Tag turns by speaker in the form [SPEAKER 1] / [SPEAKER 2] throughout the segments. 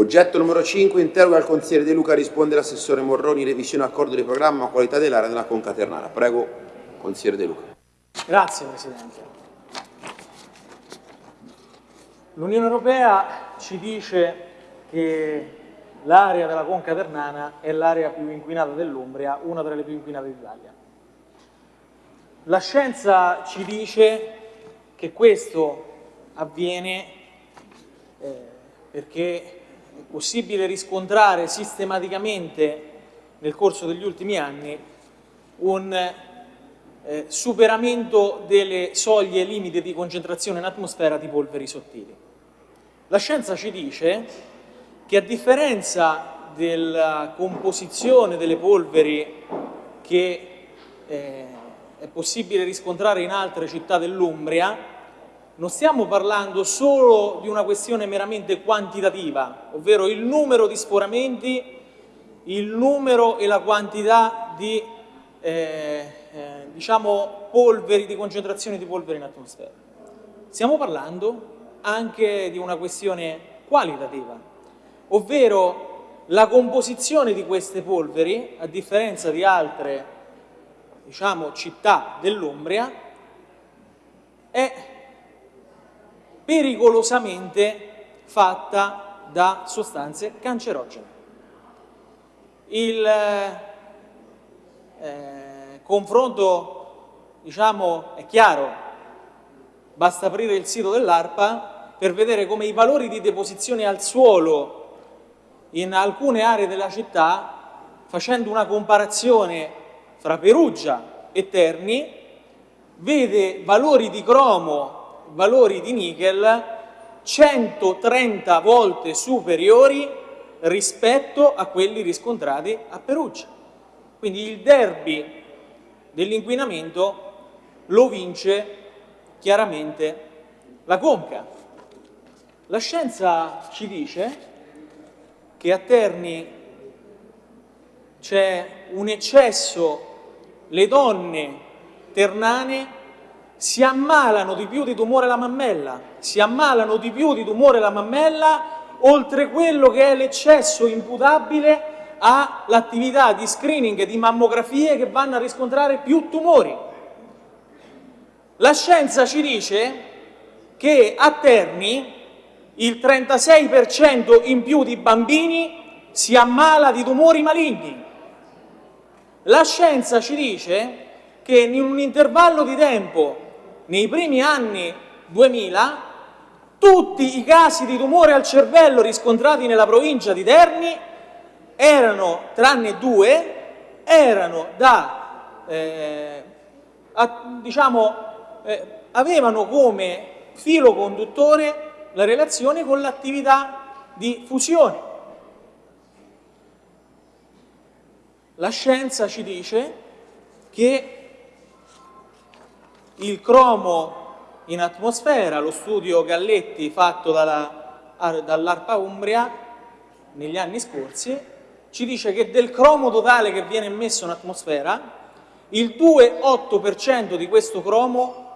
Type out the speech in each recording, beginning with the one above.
[SPEAKER 1] Oggetto numero 5, interroga il consigliere De Luca, risponde l'assessore Morroni, revisione accordo di programma qualità dell'area della Conca Ternana. Prego, consigliere De Luca.
[SPEAKER 2] Grazie Presidente. L'Unione Europea ci dice che l'area della Conca Ternana è l'area più inquinata dell'Umbria, una delle più inquinate d'Italia. La scienza ci dice che questo avviene eh, perché è possibile riscontrare sistematicamente nel corso degli ultimi anni un eh, superamento delle soglie limite di concentrazione in atmosfera di polveri sottili. La scienza ci dice che a differenza della composizione delle polveri che eh, è possibile riscontrare in altre città dell'Umbria, non stiamo parlando solo di una questione meramente quantitativa, ovvero il numero di sforamenti, il numero e la quantità di eh, eh, diciamo polveri, di concentrazione di polveri in atmosfera. Stiamo parlando anche di una questione qualitativa, ovvero la composizione di queste polveri, a differenza di altre diciamo, città dell'Umbria è pericolosamente fatta da sostanze cancerogene. Il eh, confronto diciamo, è chiaro, basta aprire il sito dell'ARPA per vedere come i valori di deposizione al suolo in alcune aree della città, facendo una comparazione fra Perugia e Terni vede valori di cromo, valori di nickel 130 volte superiori rispetto a quelli riscontrati a Perugia. Quindi il derby dell'inquinamento lo vince chiaramente la conca. La scienza ci dice che a Terni c'è un eccesso le donne ternane si ammalano di più di tumore alla mammella, si ammalano di più di tumore alla mammella oltre quello che è l'eccesso imputabile all'attività di screening di mammografie che vanno a riscontrare più tumori. La scienza ci dice che a Terni il 36% in più di bambini si ammala di tumori maligni, la scienza ci dice che in un intervallo di tempo, nei primi anni 2000, tutti i casi di tumore al cervello riscontrati nella provincia di Terni erano, tranne due, erano da, eh, a, diciamo, eh, avevano come filo conduttore la relazione con l'attività di fusione. La scienza ci dice che il cromo in atmosfera, lo studio Galletti fatto dall'ARPA Umbria negli anni scorsi, ci dice che del cromo totale che viene emesso in atmosfera, il 2,8% di questo cromo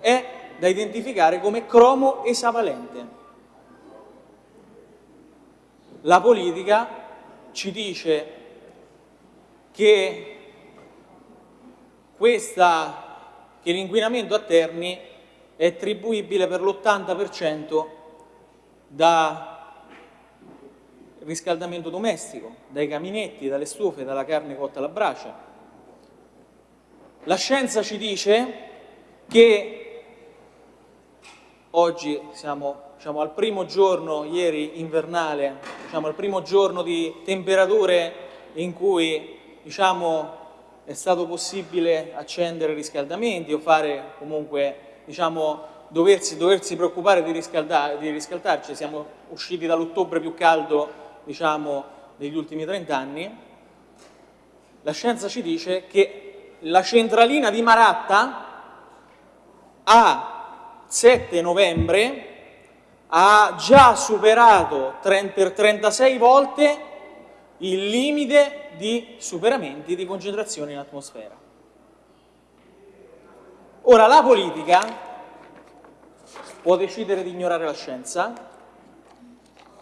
[SPEAKER 2] è da identificare come cromo esavalente. La politica ci dice che, che l'inquinamento a Terni è attribuibile per l'80% da riscaldamento domestico, dai caminetti, dalle stufe, dalla carne cotta alla brace. La scienza ci dice che oggi siamo diciamo, al primo giorno, ieri invernale, diciamo, al primo giorno di temperature in cui diciamo, è stato possibile accendere riscaldamenti o fare comunque, diciamo, doversi, doversi preoccupare di, di riscaldarci, siamo usciti dall'ottobre più caldo diciamo, degli ultimi 30 anni, la scienza ci dice che la centralina di Maratta a 7 novembre ha già superato per 36 volte il limite di superamenti di concentrazione in atmosfera. Ora, la politica può decidere di ignorare la scienza,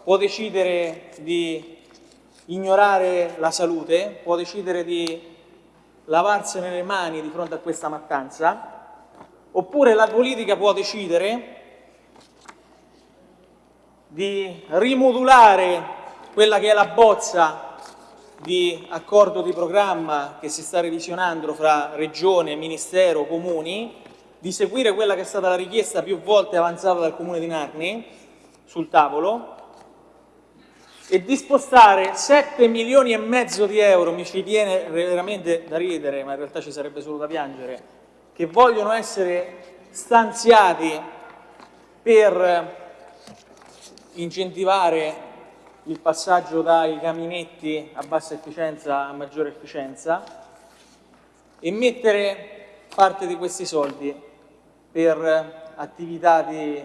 [SPEAKER 2] può decidere di ignorare la salute, può decidere di lavarsene le mani di fronte a questa mattanza, oppure la politica può decidere di rimodulare quella che è la bozza di accordo di programma che si sta revisionando fra Regione, Ministero, Comuni, di seguire quella che è stata la richiesta più volte avanzata dal Comune di Narni sul tavolo e di spostare 7 milioni e mezzo di euro, mi ci viene veramente da ridere, ma in realtà ci sarebbe solo da piangere, che vogliono essere stanziati per incentivare il passaggio dai caminetti a bassa efficienza a maggiore efficienza e mettere parte di questi soldi per attività di,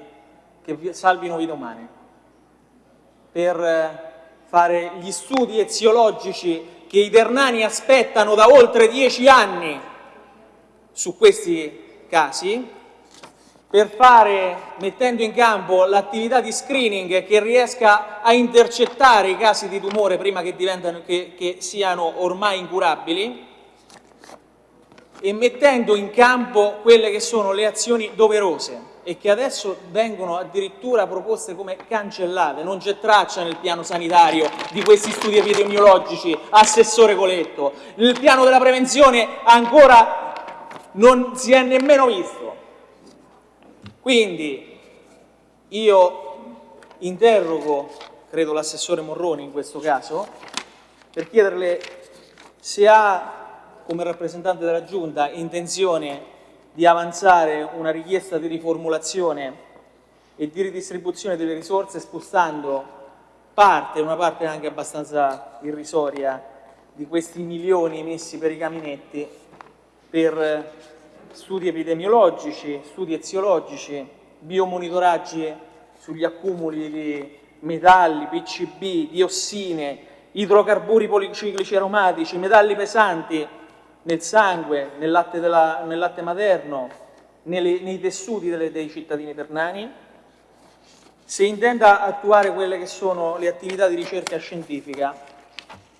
[SPEAKER 2] che salvino vite umane, per fare gli studi eziologici che i ternani aspettano da oltre dieci anni su questi casi per fare, mettendo in campo l'attività di screening che riesca a intercettare i casi di tumore prima che, che, che siano ormai incurabili e mettendo in campo quelle che sono le azioni doverose e che adesso vengono addirittura proposte come cancellate, non c'è traccia nel piano sanitario di questi studi epidemiologici, Assessore Coletto, il piano della prevenzione ancora non si è nemmeno visto. Quindi io interrogo, credo l'assessore Morroni in questo caso, per chiederle se ha, come rappresentante della Giunta, intenzione di avanzare una richiesta di riformulazione e di ridistribuzione delle risorse spostando parte, una parte anche abbastanza irrisoria, di questi milioni messi per i caminetti per studi epidemiologici, studi eziologici, biomonitoraggi sugli accumuli di metalli, PCB, diossine, idrocarburi policiclici aromatici, metalli pesanti nel sangue, nel latte, della, nel latte materno, nelle, nei tessuti delle, dei cittadini ternani, se intenda attuare quelle che sono le attività di ricerca scientifica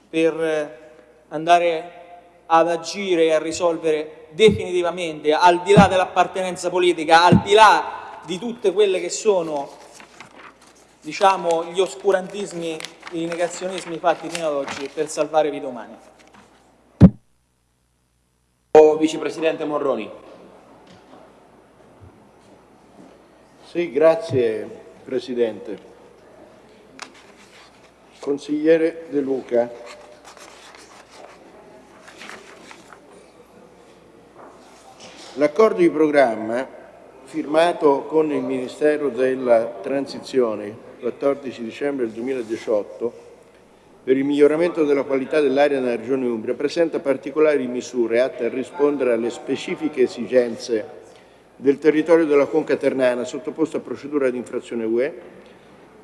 [SPEAKER 2] per andare ad agire e a risolvere definitivamente, al di là dell'appartenenza politica, al di là di tutte quelle che sono diciamo, gli oscurantismi, i negazionismi fatti fino ad oggi per salvare vite umane.
[SPEAKER 1] Vicepresidente Morroni.
[SPEAKER 3] Sì, grazie Presidente. Consigliere De Luca, L'accordo di programma firmato con il Ministero della Transizione il 14 dicembre 2018 per il miglioramento della qualità dell'aria nella Regione Umbria presenta particolari misure atte a rispondere alle specifiche esigenze del territorio della Conca Ternana sottoposto a procedura di infrazione UE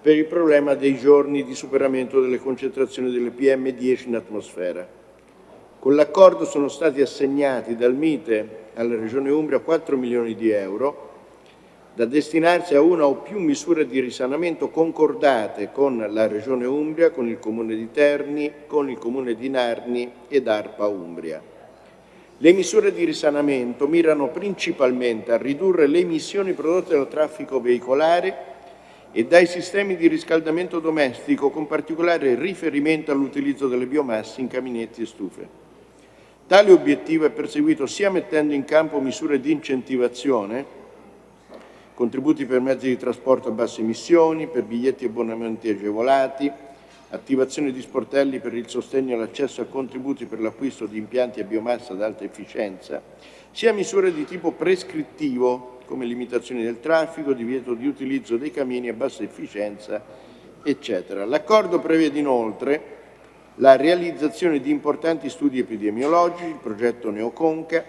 [SPEAKER 3] per il problema dei giorni di superamento delle concentrazioni delle PM10 in atmosfera. Con l'accordo sono stati assegnati dal Mite alla Regione Umbria 4 milioni di euro da destinarsi a una o più misure di risanamento concordate con la Regione Umbria, con il Comune di Terni, con il Comune di Narni ed ARPA Umbria. Le misure di risanamento mirano principalmente a ridurre le emissioni prodotte dal traffico veicolare e dai sistemi di riscaldamento domestico, con particolare riferimento all'utilizzo delle biomasse in caminetti e stufe. Tale obiettivo è perseguito sia mettendo in campo misure di incentivazione, contributi per mezzi di trasporto a basse emissioni, per biglietti e abbonamenti agevolati, attivazione di sportelli per il sostegno all'accesso a contributi per l'acquisto di impianti a biomassa ad alta efficienza, sia misure di tipo prescrittivo, come limitazioni del traffico, divieto di utilizzo dei camini a bassa efficienza, eccetera. L'accordo prevede inoltre la realizzazione di importanti studi epidemiologici, il progetto Neoconca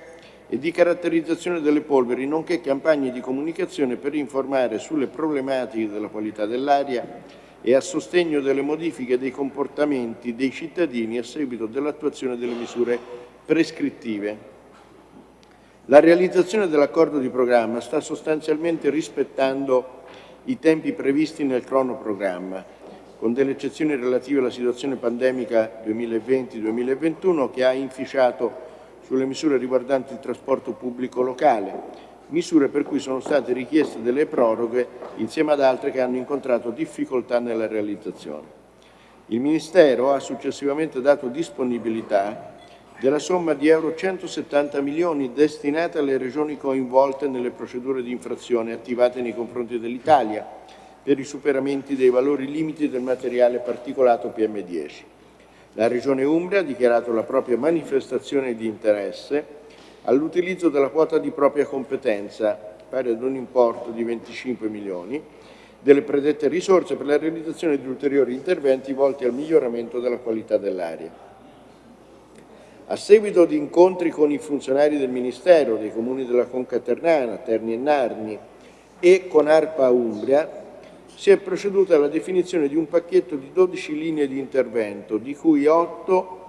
[SPEAKER 3] e di caratterizzazione delle polveri, nonché campagne di comunicazione per informare sulle problematiche della qualità dell'aria e a sostegno delle modifiche dei comportamenti dei cittadini a seguito dell'attuazione delle misure prescrittive. La realizzazione dell'accordo di programma sta sostanzialmente rispettando i tempi previsti nel cronoprogramma, con delle eccezioni relative alla situazione pandemica 2020-2021 che ha inficiato sulle misure riguardanti il trasporto pubblico locale, misure per cui sono state richieste delle proroghe insieme ad altre che hanno incontrato difficoltà nella realizzazione. Il Ministero ha successivamente dato disponibilità della somma di euro 170 milioni destinate alle regioni coinvolte nelle procedure di infrazione attivate nei confronti dell'Italia, per i superamenti dei valori limiti del materiale particolato PM10. La Regione Umbria ha dichiarato la propria manifestazione di interesse all'utilizzo della quota di propria competenza, pari ad un importo di 25 milioni, delle predette risorse per la realizzazione di ulteriori interventi volti al miglioramento della qualità dell'aria. A seguito di incontri con i funzionari del Ministero, dei comuni della Conca Ternana, Terni e Narni e con ARPA Umbria, si è proceduto alla definizione di un pacchetto di 12 linee di intervento, di cui 8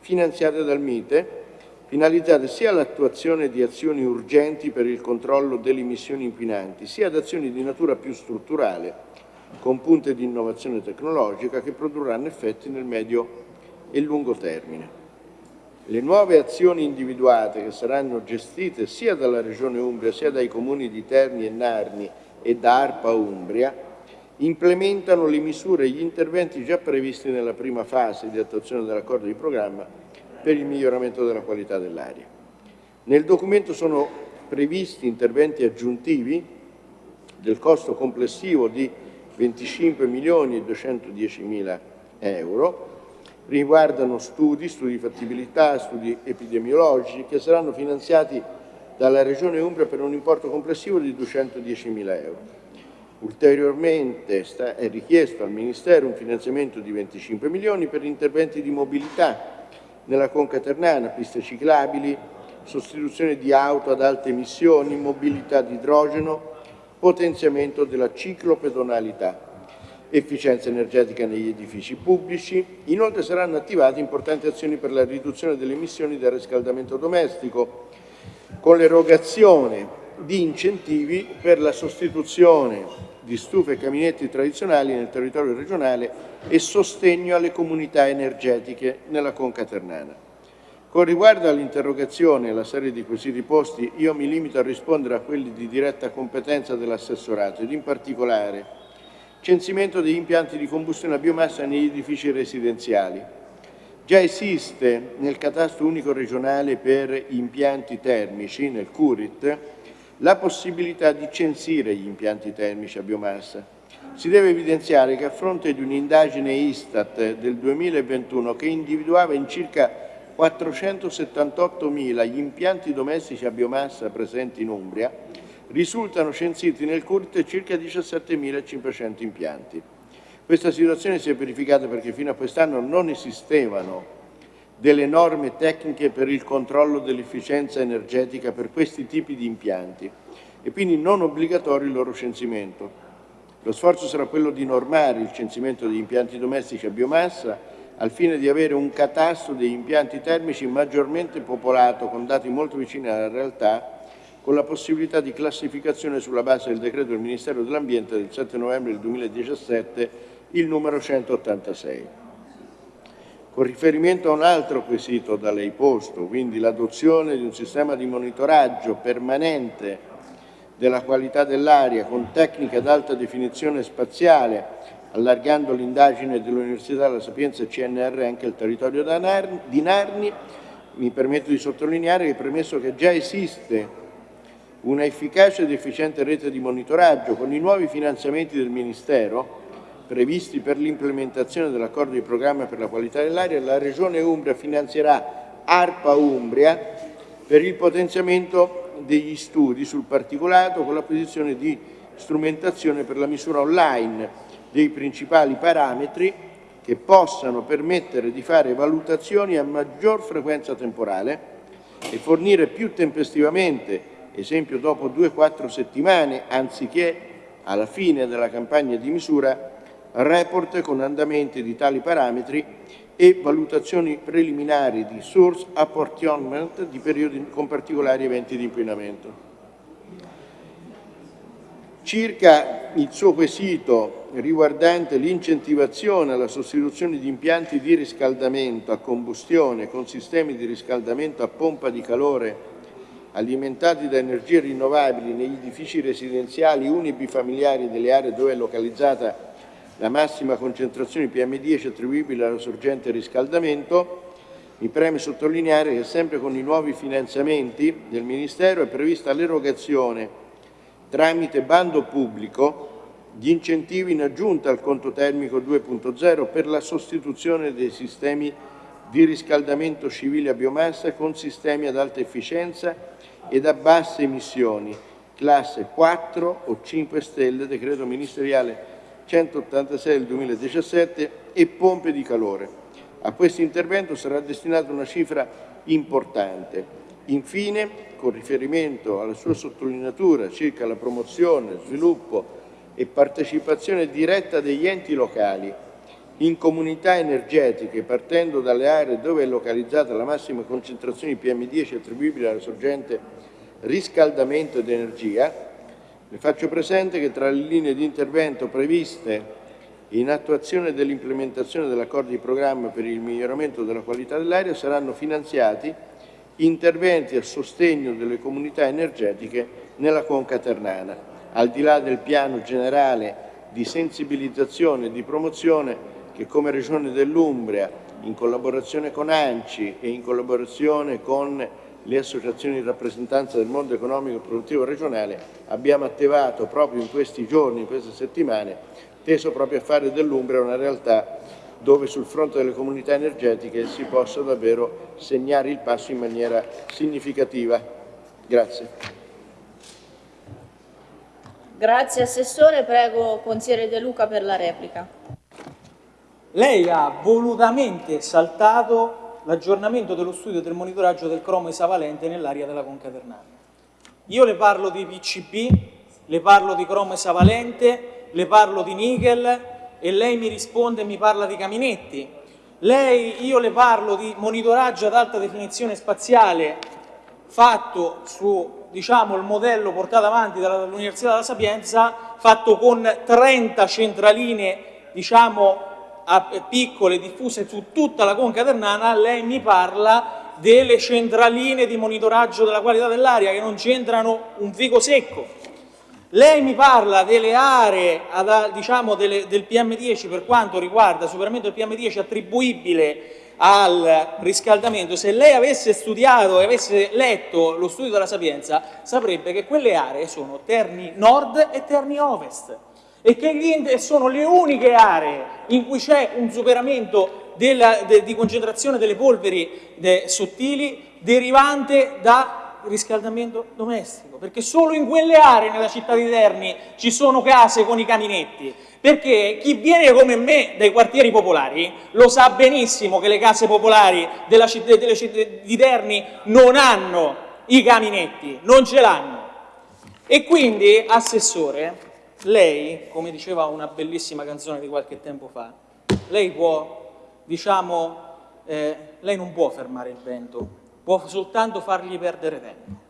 [SPEAKER 3] finanziate dal Mite, finalizzate sia all'attuazione di azioni urgenti per il controllo delle emissioni inquinanti, sia ad azioni di natura più strutturale, con punte di innovazione tecnologica che produrranno effetti nel medio e lungo termine. Le nuove azioni individuate che saranno gestite sia dalla Regione Umbria sia dai comuni di Terni e Narni e da ARPA Umbria implementano le misure e gli interventi già previsti nella prima fase di attuazione dell'accordo di programma per il miglioramento della qualità dell'aria. Nel documento sono previsti interventi aggiuntivi del costo complessivo di 25 milioni e 210 mila euro, riguardano studi, studi di fattibilità, studi epidemiologici che saranno finanziati dalla Regione Umbria per un importo complessivo di 210 mila euro. Ulteriormente è richiesto al Ministero un finanziamento di 25 milioni per interventi di mobilità nella Conca Ternana, piste ciclabili, sostituzione di auto ad alte emissioni, mobilità di idrogeno, potenziamento della ciclopedonalità, efficienza energetica negli edifici pubblici. Inoltre saranno attivate importanti azioni per la riduzione delle emissioni da riscaldamento domestico, con l'erogazione di incentivi per la sostituzione di stufe e caminetti tradizionali nel territorio regionale e sostegno alle comunità energetiche nella Conca Ternana. Con riguardo all'interrogazione e alla serie di quesiti posti, io mi limito a rispondere a quelli di diretta competenza dell'assessorato ed in particolare censimento degli impianti di combustione a biomassa negli edifici residenziali. Già esiste nel catasto unico regionale per impianti termici, nel CURIT, la possibilità di censire gli impianti termici a biomassa. Si deve evidenziare che a fronte di un'indagine Istat del 2021 che individuava in circa 478.000 gli impianti domestici a biomassa presenti in Umbria, risultano censiti nel CURT circa 17.500 impianti. Questa situazione si è verificata perché fino a quest'anno non esistevano delle norme tecniche per il controllo dell'efficienza energetica per questi tipi di impianti e quindi non obbligatorio il loro censimento. Lo sforzo sarà quello di normare il censimento degli impianti domestici a biomassa al fine di avere un catasto degli impianti termici maggiormente popolato con dati molto vicini alla realtà con la possibilità di classificazione sulla base del decreto del Ministero dell'Ambiente del 7 novembre 2017 il numero 186. Con riferimento a un altro quesito da lei posto, quindi l'adozione di un sistema di monitoraggio permanente della qualità dell'aria con tecniche ad alta definizione spaziale, allargando l'indagine dell'Università della Sapienza CNR anche al territorio di Narni, mi permetto di sottolineare che premesso che già esiste una efficace ed efficiente rete di monitoraggio con i nuovi finanziamenti del Ministero, previsti per l'implementazione dell'accordo di programma per la qualità dell'aria, la Regione Umbria finanzierà ARPA Umbria per il potenziamento degli studi sul particolato con l'acquisizione di strumentazione per la misura online dei principali parametri che possano permettere di fare valutazioni a maggior frequenza temporale e fornire più tempestivamente, esempio dopo 2-4 settimane, anziché alla fine della campagna di misura, report con andamenti di tali parametri e valutazioni preliminari di source apportionment di periodi con particolari eventi di inquinamento. Circa il suo quesito riguardante l'incentivazione alla sostituzione di impianti di riscaldamento a combustione con sistemi di riscaldamento a pompa di calore alimentati da energie rinnovabili negli edifici residenziali unibifamiliari delle aree dove è localizzata la massima concentrazione di PM10 attribuibile alla sorgente riscaldamento, mi preme sottolineare che sempre con i nuovi finanziamenti del Ministero è prevista l'erogazione tramite bando pubblico di incentivi in aggiunta al conto termico 2.0 per la sostituzione dei sistemi di riscaldamento civile a biomassa con sistemi ad alta efficienza ed a basse emissioni, classe 4 o 5 stelle, decreto ministeriale 186 del 2017 e pompe di calore. A questo intervento sarà destinata una cifra importante. Infine, con riferimento alla sua sottolineatura circa la promozione, sviluppo e partecipazione diretta degli enti locali in comunità energetiche partendo dalle aree dove è localizzata la massima concentrazione di PM10 attribuibile alla sorgente riscaldamento ed energia, le faccio presente che tra le linee di intervento previste in attuazione dell'implementazione dell'accordo di programma per il miglioramento della qualità dell'aria saranno finanziati interventi a sostegno delle comunità energetiche nella conca ternana, al di là del piano generale di sensibilizzazione e di promozione che come Regione dell'Umbria, in collaborazione con ANCI e in collaborazione con le associazioni di rappresentanza del mondo economico e produttivo regionale abbiamo attivato proprio in questi giorni, in queste settimane, teso proprio a fare dell'Umbria una realtà dove sul fronte delle comunità energetiche si possa davvero segnare il passo in maniera significativa. Grazie.
[SPEAKER 4] Grazie Assessore, prego Consigliere De Luca per la replica.
[SPEAKER 2] Lei ha volutamente saltato l'aggiornamento dello studio del monitoraggio del cromo esavalente nell'area della conca ternana. Io le parlo di PCB, le parlo di cromo esavalente, le parlo di nickel e lei mi risponde e mi parla di caminetti. Lei, io le parlo di monitoraggio ad alta definizione spaziale fatto su diciamo, il modello portato avanti dall'Università della Sapienza, fatto con 30 centraline diciamo, piccole diffuse su tutta la conca ternana, lei mi parla delle centraline di monitoraggio della qualità dell'aria che non c'entrano un fico secco. Lei mi parla delle aree diciamo, delle, del PM10 per quanto riguarda superamento del PM10 attribuibile al riscaldamento, se lei avesse studiato e avesse letto lo studio della Sapienza saprebbe che quelle aree sono Terni Nord e Terni Ovest e che sono le uniche aree in cui c'è un superamento della, de, di concentrazione delle polveri de, sottili derivante da riscaldamento domestico, perché solo in quelle aree nella città di Terni ci sono case con i caminetti, perché chi viene come me dai quartieri popolari lo sa benissimo che le case popolari della città, delle città di Terni non hanno i caminetti, non ce l'hanno. E quindi, Assessore, lei, come diceva una bellissima canzone di qualche tempo fa, lei può, diciamo, eh, lei non può fermare il vento, può soltanto fargli perdere tempo.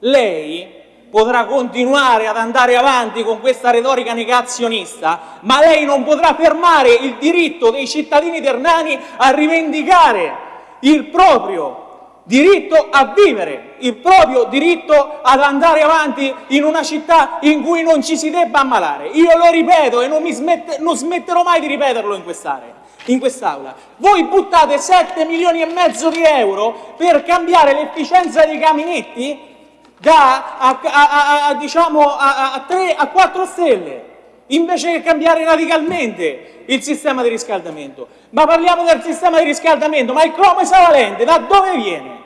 [SPEAKER 2] Lei potrà continuare ad andare avanti con questa retorica negazionista, ma lei non potrà fermare il diritto dei cittadini ternani a rivendicare il proprio diritto a vivere, il proprio diritto ad andare avanti in una città in cui non ci si debba ammalare. Io lo ripeto e non, smette, non smetterò mai di ripeterlo in quest'area in quest'Aula. Voi buttate 7 milioni e mezzo di euro per cambiare l'efficienza dei caminetti da a, a, a, diciamo, a, 3 a 4 stelle invece che cambiare radicalmente il sistema di riscaldamento. Ma parliamo del sistema di riscaldamento, ma il cromo esavalente da dove viene?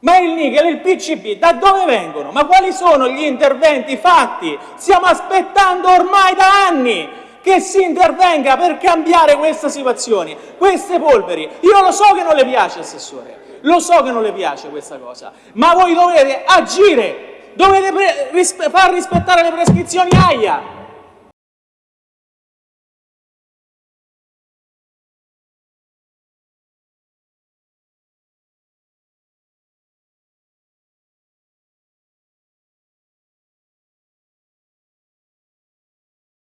[SPEAKER 2] Ma il nickel il PCB da dove vengono? Ma quali sono gli interventi fatti? Stiamo aspettando ormai da anni che si intervenga per cambiare questa situazione, queste polveri. Io lo so che non le piace, Assessore, lo so che non le piace questa cosa, ma voi dovete agire, dovete far rispettare le prescrizioni AIA,